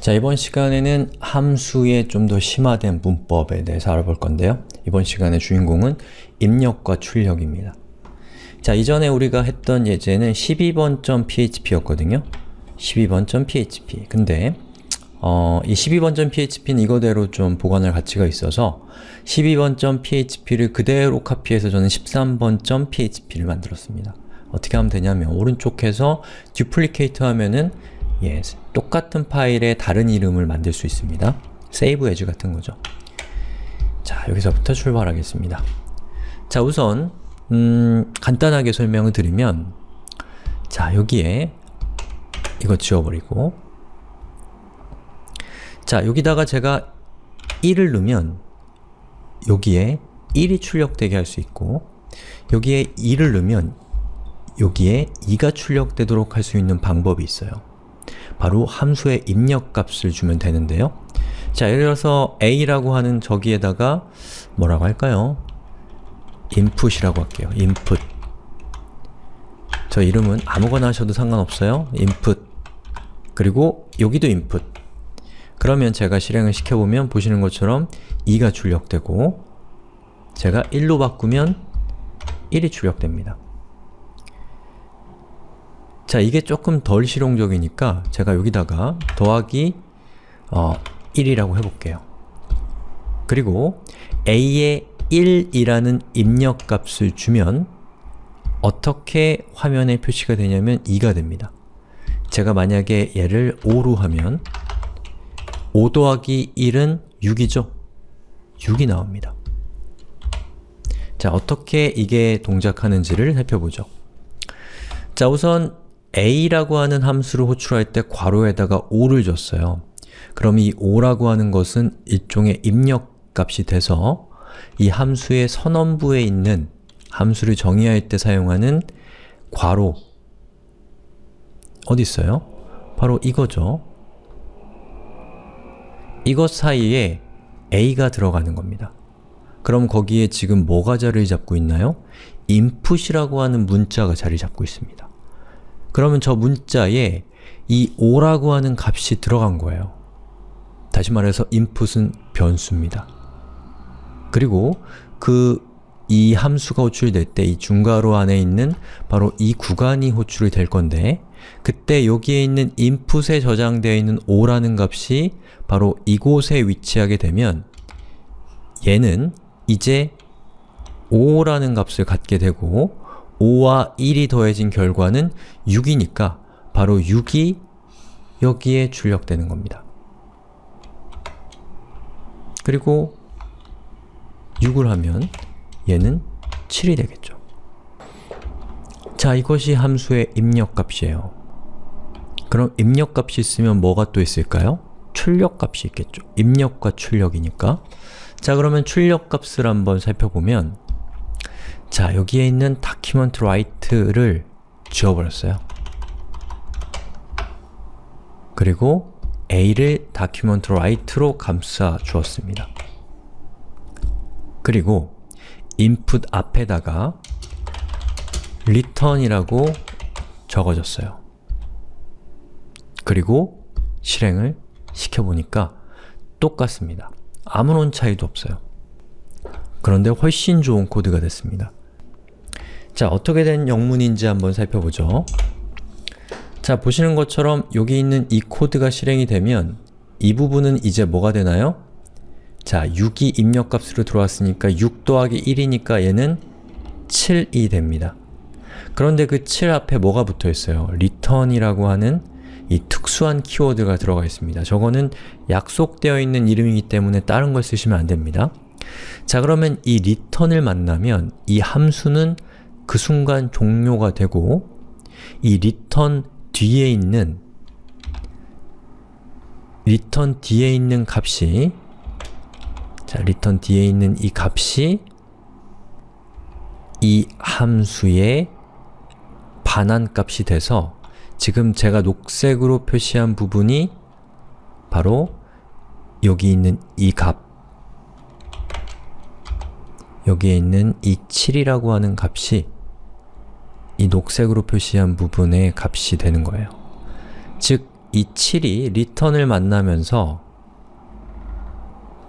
자, 이번 시간에는 함수의 좀 더 심화된 문법에 대해서 알아볼 건데요. 이번 시간의 주인공은 입력과 출력입니다. 자, 이전에 우리가 했던 예제는 12번.php였거든요. 12번.php. 근데 어, 이 12번.php는 이거대로 좀 보관할 가치가 있어서 12번.php를 그대로 카피해서 저는 13번.php를 만들었습니다. 어떻게 하면 되냐면 오른쪽에서 duplicate트 하면은 예, 똑같은 파일에 다른 이름을 만들 수 있습니다. save as 같은 거죠. 자, 여기서부터 출발하겠습니다. 자, 우선 음, 간단하게 설명을 드리면 자, 여기에 이거 지워버리고 자, 여기다가 제가 1을 넣으면 여기에 1이 출력되게 할 수 있고 여기에 2를 넣으면 여기에 2가 출력되도록 할 수 있는 방법이 있어요. 바로 함수의 입력값을 주면 되는데요. 자, 예를 들어서 a라고 하는 저기에다가 뭐라고 할까요? input이라고 할게요. input 저 이름은 아무거나 하셔도 상관없어요. input 그리고 여기도 input 그러면 제가 실행을 시켜보면 보시는 것처럼 2가 출력되고 제가 1로 바꾸면 1이 출력됩니다. 자, 이게 조금 덜 실용적이니까 제가 여기다가 더하기 어, 1이라고 해볼게요. 그리고 a에 1이라는 입력값을 주면 어떻게 화면에 표시가 되냐면 2가 됩니다. 제가 만약에 얘를 5로 하면 5 더하기 1은 6이죠? 6이 나옵니다. 자, 어떻게 이게 동작하는지를 살펴보죠. 자, 우선 a라고 하는 함수를 호출할 때 괄호에다가 5를 줬어요. 그럼 이 5라고 하는 것은 일종의 입력값이 돼서 이 함수의 선언부에 있는 함수를 정의할 때 사용하는 괄호 어디 있어요? 바로 이거죠. 이것 사이에 a가 들어가는 겁니다. 그럼 거기에 지금 뭐가 자리를 잡고 있나요? input이라고 하는 문자가 자리 잡고 있습니다. 그러면 저 문자에 이 5라고 하는 값이 들어간 거예요. 다시 말해서 input은 변수입니다. 그리고 그 이 함수가 호출될 때 이 중괄호 안에 있는 바로 이 구간이 호출이 될 건데 그때 여기에 있는 input에 저장되어 있는 5라는 값이 바로 이곳에 위치하게 되면 얘는 이제 5라는 값을 갖게 되고 5와 1이 더해진 결과는 6이니까 바로 6이 여기에 출력되는 겁니다. 그리고 6을 하면 얘는 7이 되겠죠. 자, 이것이 함수의 입력값이에요. 그럼 입력값이 있으면 뭐가 또 있을까요? 출력값이 있겠죠. 입력과 출력이니까. 자, 그러면 출력값을 한번 살펴보면 자, 여기에 있는 document write를 지워버렸어요. 그리고 a를 document write로 감싸 주었습니다. 그리고 input 앞에다가 return이라고 적어줬어요. 그리고 실행을 시켜보니까 똑같습니다. 아무런 차이도 없어요. 그런데 훨씬 좋은 코드가 됐습니다. 자, 어떻게 된 영문인지 한번 살펴보죠. 자, 보시는 것처럼 여기 있는 이 코드가 실행이 되면 이 부분은 이제 뭐가 되나요? 자, 6이 입력값으로 들어왔으니까 6 더하기 1이니까 얘는 7이 됩니다. 그런데 그 7 앞에 뭐가 붙어 있어요? return이라고 하는 이 특수한 키워드가 들어가 있습니다. 저거는 약속되어 있는 이름이기 때문에 다른 걸 쓰시면 안 됩니다. 자 그러면 이 return을 만나면 이 함수는 그 순간 종료가 되고 이 return 뒤에 있는 return 뒤에 있는 값이 자, return 뒤에 있는 이 값이 이 함수의 반환값이 돼서 지금 제가 녹색으로 표시한 부분이 바로 여기 있는 이 값, 여기에 있는 이 7이라고 하는 값이 이 녹색으로 표시한 부분의 값이 되는 거예요. 즉, 이 7이 return을 만나면서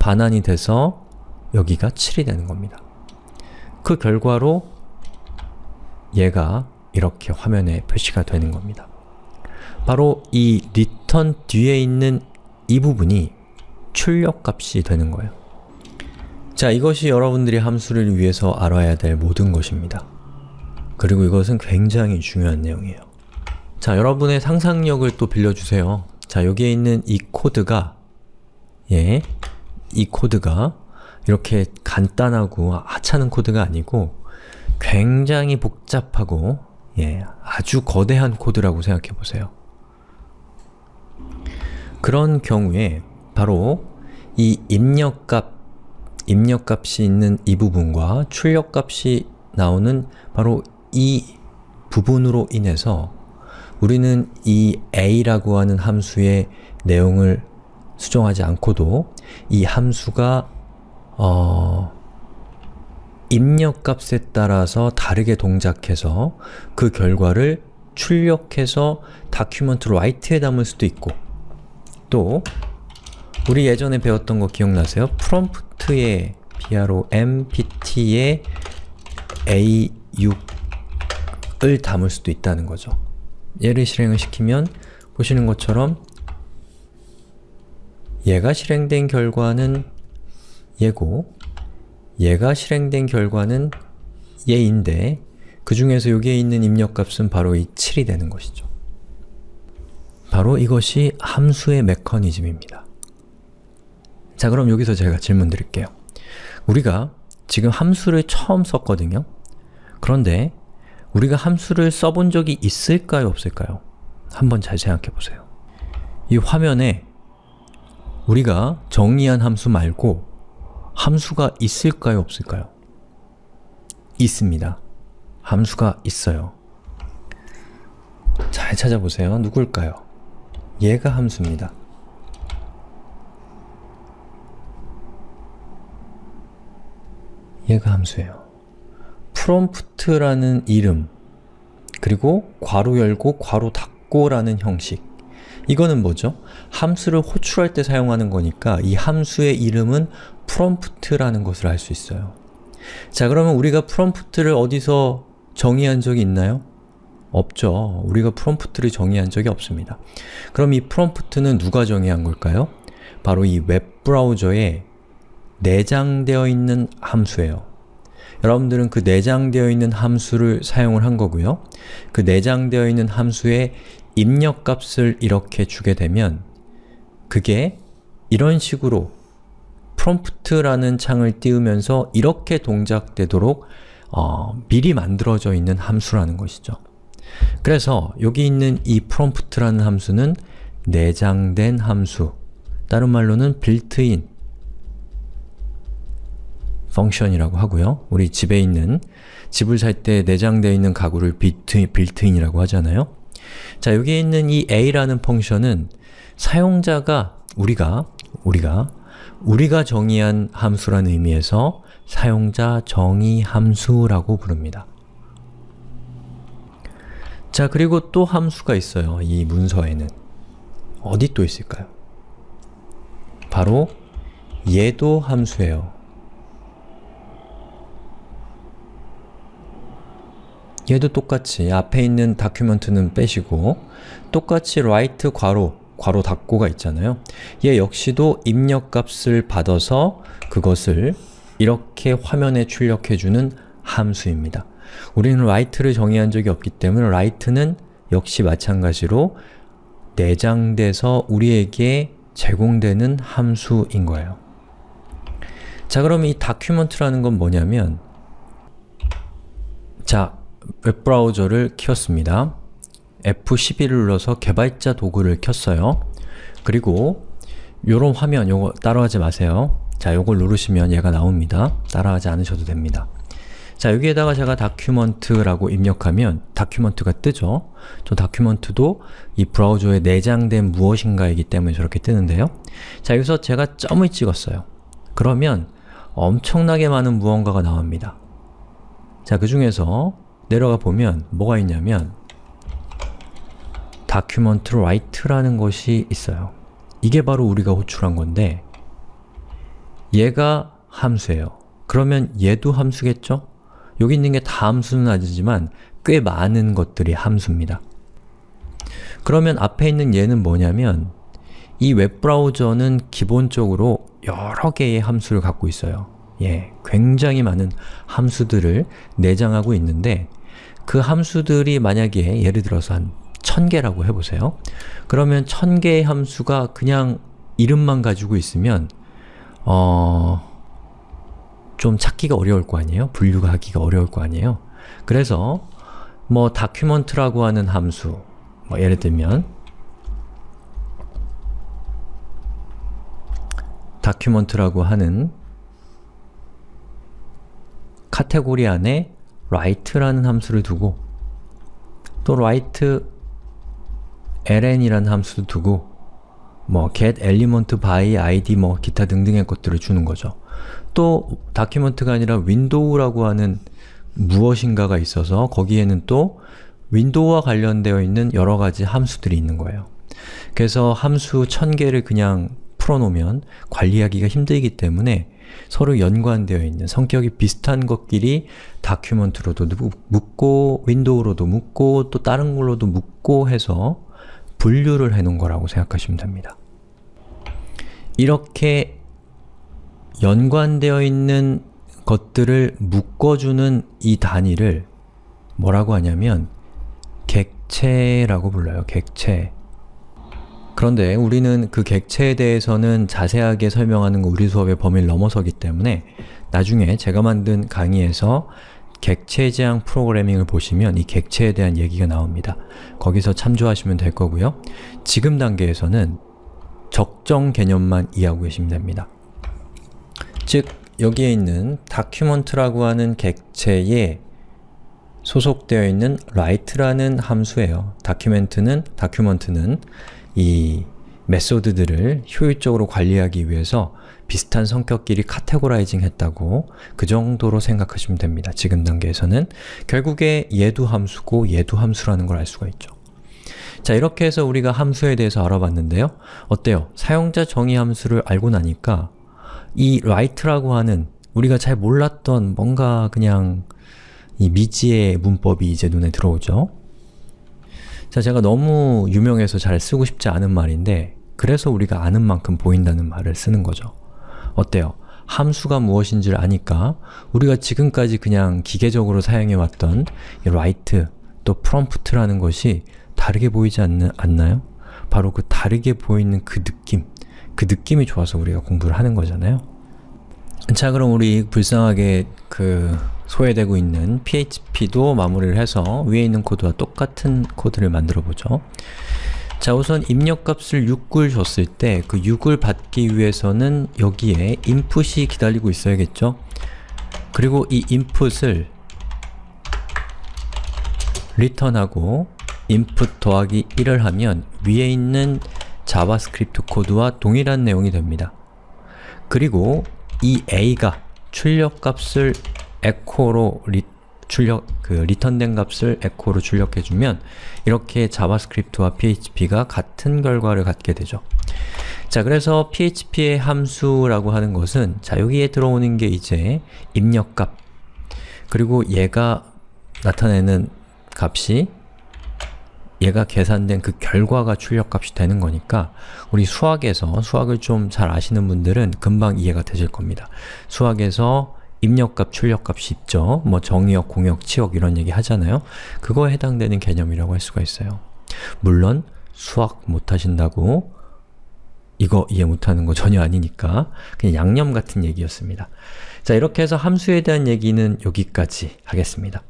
반환이 돼서 여기가 7이 되는 겁니다. 그 결과로 얘가 이렇게 화면에 표시가 되는 겁니다. 바로 이 return 뒤에 있는 이 부분이 출력값이 되는 거예요. 자, 이것이 여러분들이 함수를 위해서 알아야 될 모든 것입니다. 그리고 이것은 굉장히 중요한 내용이에요. 자, 여러분의 상상력을 또 빌려주세요. 자, 여기에 있는 이 코드가 예, 이 코드가 이렇게 간단하고 하찮은 코드가 아니고 굉장히 복잡하고 예, 아주 거대한 코드라고 생각해 보세요. 그런 경우에 바로 이 입력값, 입력값이 있는 이 부분과 출력값이 나오는 바로 이 부분으로 인해서 우리는 이 a라고 하는 함수의 내용을 수정하지 않고도 이 함수가 어, 입력값에 따라서 다르게 동작해서 그 결과를 출력해서 document write에 담을 수도 있고 또 우리 예전에 배웠던 거 기억나세요? prompt에 a6 을 담을 수도 있다는 거죠. 얘를 실행을 시키면 보시는 것처럼 얘가 실행된 결과는 얘고 얘가 실행된 결과는 얘인데 그 중에서 여기에 있는 입력값은 바로 이 7이 되는 것이죠. 바로 이것이 함수의 메커니즘입니다. 자 그럼 여기서 제가 질문 드릴게요. 우리가 지금 함수를 처음 썼거든요. 그런데 우리가 함수를 써본 적이 있을까요? 없을까요? 한번 잘 생각해 보세요. 이 화면에 우리가 정의한 함수 말고 함수가 있을까요? 없을까요? 있습니다. 함수가 있어요. 잘 찾아보세요. 누굴까요? 얘가 함수입니다. 얘가 함수예요. 프롬프트라는 이름 그리고 괄호 열고 괄호 닫고 라는 형식 이거는 뭐죠? 함수를 호출할 때 사용하는 거니까 이 함수의 이름은 prompt라는 것을 알 수 있어요. 자 그러면 우리가 prompt를 어디서 정의한 적이 있나요? 없죠. 우리가 prompt를 정의한 적이 없습니다. 그럼 이 prompt는 누가 정의한 걸까요? 바로 이 웹브라우저에 내장되어 있는 함수예요. 여러분들은 그 내장되어 있는 함수를 사용을 한 거고요. 그 내장되어 있는 함수의 입력값을 이렇게 주게 되면 그게 이런 식으로 prompt라는 창을 띄우면서 이렇게 동작되도록 어, 미리 만들어져 있는 함수라는 것이죠. 그래서 여기 있는 이 prompt라는 함수는 내장된 함수, 다른 말로는 펑 션이라고 하고요. 우리 집에 있는, 집을 살 때 내장되어 있는 가구를 built-in이라고 하잖아요. 자, 여기에 있는 이 a라는 펑션은 사용자가, 우리가, 우리가, 우리가 정의한 함수라는 의미에서 사용자 정의 함수라고 부릅니다. 자, 그리고 또 함수가 있어요. 이 문서에는. 어디 또 있을까요? 바로 얘도 함수예요. 얘도 똑같이 앞에 있는 다큐멘트는 빼시고 똑같이 write 괄호, 괄호 닫고가 있잖아요. 얘 역시도 입력값을 받아서 그것을 이렇게 화면에 출력해주는 함수입니다. 우리는 write를 정의한 적이 없기 때문에 write는 역시 마찬가지로 내장돼서 우리에게 제공되는 함수인 거예요. 자 그럼 이 document라는 건 뭐냐면 자, 웹브라우저를 켰습니다. F11을 눌러서 개발자 도구를 켰어요. 그리고 요런 화면, 요거 따라하지 마세요. 자, 요걸 누르시면 얘가 나옵니다. 따라하지 않으셔도 됩니다. 자, 여기에다가 제가 document라고 입력하면 document가 뜨죠? 저 document도 이 브라우저에 내장된 무엇인가이기 때문에 저렇게 뜨는데요. 자, 여기서 제가 점을 찍었어요. 그러면 엄청나게 많은 무언가가 나옵니다. 자, 그 중에서 내려가 보면 뭐가 있냐면 document write라는 것이 있어요. 이게 바로 우리가 호출한 건데 얘가 함수예요. 그러면 얘도 함수겠죠? 여기 있는 게 다 함수는 아니지만 꽤 많은 것들이 함수입니다. 그러면 앞에 있는 얘는 뭐냐면 이 웹브라우저는 기본적으로 여러 개의 함수를 갖고 있어요. 예, 굉장히 많은 함수들을 내장하고 있는데 그 함수들이 만약에 예를 들어서 한 1000개라고 해보세요. 그러면 1000개의 함수가 그냥 이름만 가지고 있으면 어... 좀 찾기가 어려울 거 아니에요? 분류가 하기가 어려울 거 아니에요? 그래서 뭐 document라고 하는 함수 뭐 예를 들면 document라고 하는 카테고리 안에 write라는 함수를 두고 또 write ln이라는 함수도 두고 뭐 get element by id 뭐 기타 등등의 것들을 주는 거죠. 또 document가 아니라 window라고 하는 무엇인가가 있어서 거기에는 또 window와 관련되어 있는 여러 가지 함수들이 있는 거예요. 그래서 함수 1000개를 그냥 풀어놓으면 관리하기가 힘들기 때문에 서로 연관되어 있는 성격이 비슷한 것끼리 document로도 묶고 window로도 묶고 또 다른 걸로도 묶고 해서 분류를 해놓은 거라고 생각하시면 됩니다. 이렇게 연관되어 있는 것들을 묶어주는 이 단위를 뭐라고 하냐면 객체라고 불러요. 객체. 그런데 우리는 그 객체에 대해서는 자세하게 설명하는 거 우리 수업의 범위를 넘어서기 때문에 나중에 제가 만든 강의에서 객체 지향 프로그래밍을 보시면 이 객체에 대한 얘기가 나옵니다. 거기서 참조하시면 될 거고요. 지금 단계에서는 적정 개념만 이해하고 계시면 됩니다. 즉, 여기에 있는 document라고 하는 객체에 소속되어 있는 write라는 함수예요. document는, document는 이 method들을 효율적으로 관리하기 위해서 비슷한 성격끼리 categorizing 했다고 그 정도로 생각하시면 됩니다. 지금 단계에서는 결국에 얘도 함수고 얘도 함수라는 걸 알 수가 있죠. 자 이렇게 해서 우리가 함수에 대해서 알아봤는데요. 어때요? 사용자 정의 함수를 알고 나니까 이 write라고 하는 우리가 잘 몰랐던 뭔가 그냥 이 미지의 문법이 이제 눈에 들어오죠. 자, 제가 너무 유명해서 잘 쓰고 싶지 않은 말인데 그래서 우리가 아는 만큼 보인다는 말을 쓰는 거죠. 어때요? 함수가 무엇인지를 아니까 우리가 지금까지 그냥 기계적으로 사용해왔던 write 또 prompt라는 것이 다르게 보이지 않, 않나요? 바로 그 다르게 보이는 그 느낌, 그 느낌이 좋아서 우리가 공부를 하는 거잖아요. 자 그럼 우리 불쌍하게 그 소외되고 있는 php도 마무리를 해서 위에 있는 코드와 똑같은 코드를 만들어 보죠. 자 우선 입력값을 6을 줬을 때 그 6을 받기 위해서는 여기에 input이 기다리고 있어야겠죠? 그리고 이 input을 return하고 input 더하기 1을 하면 위에 있는 JavaScript 코드와 동일한 내용이 됩니다. 그리고 이 a가 출력값을 echo로 리, 출력, 그 리턴된 값을 echo로 출력해주면 이렇게 JavaScript와 php가 같은 결과를 갖게 되죠. 자, 그래서 php의 함수라고 하는 것은 자, 여기에 들어오는 게 이제 입력값 그리고 얘가 나타내는 값이 얘가 계산된 그 결과가 출력값이 되는 거니까 우리 수학에서, 수학을 좀 잘 아시는 분들은 금방 이해가 되실 겁니다. 수학에서 입력값, 출력값이 있죠. 뭐 정의역, 공역, 치역 이런 얘기 하잖아요. 그거에 해당되는 개념이라고 할 수가 있어요. 물론 수학 못하신다고 이거 이해 못하는 거 전혀 아니니까 그냥 양념 같은 얘기였습니다. 자 이렇게 해서 함수에 대한 얘기는 여기까지 하겠습니다.